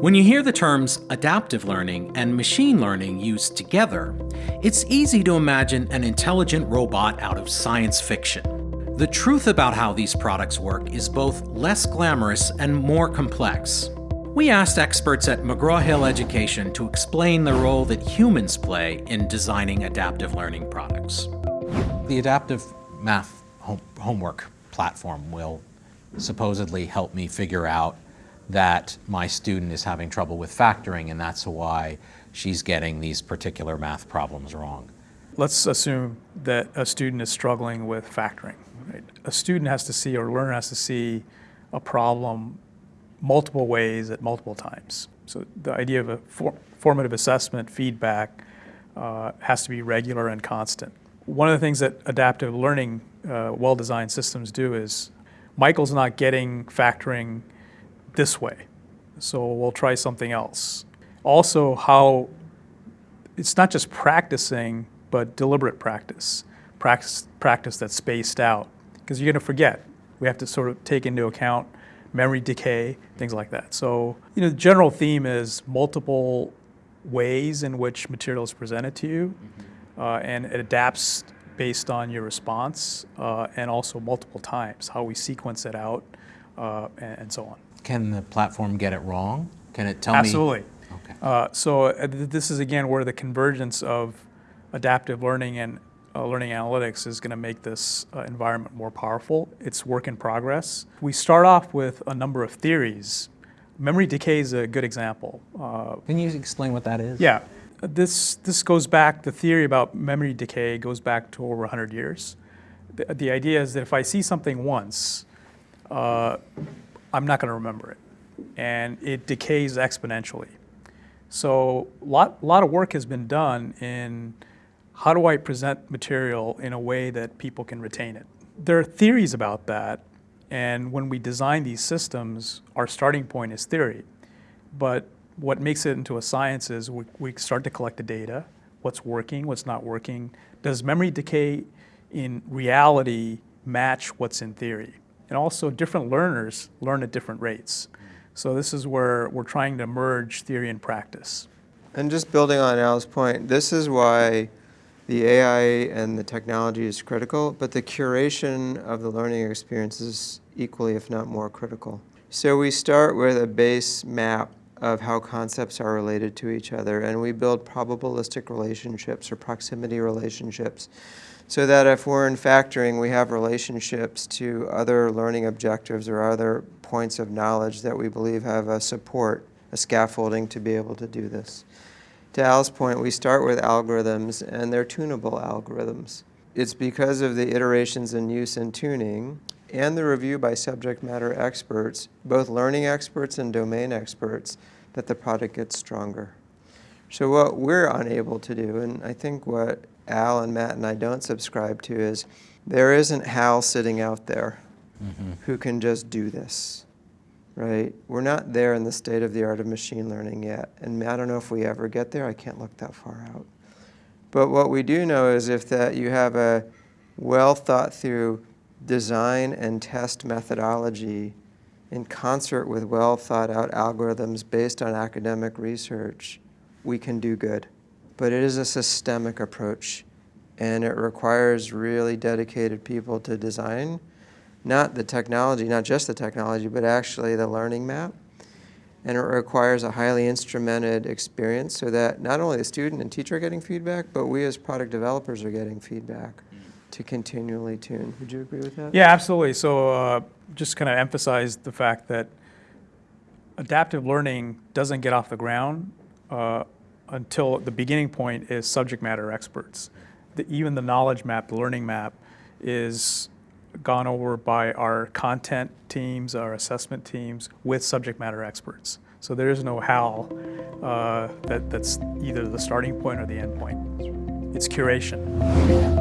When you hear the terms adaptive learning and machine learning used together, it's easy to imagine an intelligent robot out of science fiction. The truth about how these products work is both less glamorous and more complex. We asked experts at McGraw-Hill Education to explain the role that humans play in designing adaptive learning products. The adaptive math homework platform will supposedly help me figure out that my student is having trouble with factoring and that's why she's getting these particular math problems wrong. Let's assume that a student is struggling with factoring. Right? A student has to see or a learner has to see a problem multiple ways at multiple times. So the idea of a for formative assessment, feedback, uh, has to be regular and constant. One of the things that adaptive learning uh, well-designed systems do is Michael's not getting factoring this way. So we'll try something else. Also how it's not just practicing, but deliberate practice. Practice, practice that's spaced out. Because you're going to forget. We have to sort of take into account memory decay, things like that. So, you know, the general theme is multiple ways in which material is presented to you, mm -hmm. uh, and it adapts based on your response, uh, and also multiple times, how we sequence it out, uh, and, and so on. Can the platform get it wrong? Can it tell Absolutely. me? Absolutely. Okay. Uh, so uh, this is again where the convergence of adaptive learning and uh, learning analytics is going to make this uh, environment more powerful. It's work in progress. We start off with a number of theories. Memory decay is a good example. Uh, Can you explain what that is? Yeah. This, this goes back, the theory about memory decay goes back to over 100 years. The, the idea is that if I see something once, uh, I'm not going to remember it. And it decays exponentially. So a lot, a lot of work has been done in how do I present material in a way that people can retain it. There are theories about that, and when we design these systems, our starting point is theory. But what makes it into a science is we, we start to collect the data, what's working, what's not working. Does memory decay in reality match what's in theory? And also different learners learn at different rates. So this is where we're trying to merge theory and practice. And just building on Al's point, this is why the AI and the technology is critical, but the curation of the learning experience is equally, if not more critical. So we start with a base map of how concepts are related to each other, and we build probabilistic relationships or proximity relationships so that if we're in factoring, we have relationships to other learning objectives or other points of knowledge that we believe have a support, a scaffolding to be able to do this. To Al's point, we start with algorithms, and they're tunable algorithms. It's because of the iterations in use and tuning and the review by subject matter experts, both learning experts and domain experts, that the product gets stronger. So what we're unable to do, and I think what Al and Matt and I don't subscribe to is there isn't Hal sitting out there mm -hmm. who can just do this, right? We're not there in the state of the art of machine learning yet. And I don't know if we ever get there. I can't look that far out. But what we do know is if that you have a well thought through design and test methodology in concert with well thought out algorithms based on academic research, we can do good but it is a systemic approach and it requires really dedicated people to design not the technology, not just the technology, but actually the learning map. And it requires a highly instrumented experience so that not only the student and teacher are getting feedback, but we as product developers are getting feedback to continually tune. Would you agree with that? Yeah, absolutely. So uh, just kind of emphasize the fact that adaptive learning doesn't get off the ground uh, until the beginning point is subject matter experts. The, even the knowledge map, the learning map, is gone over by our content teams, our assessment teams, with subject matter experts. So there is no HAL uh, that, that's either the starting point or the end point. It's curation.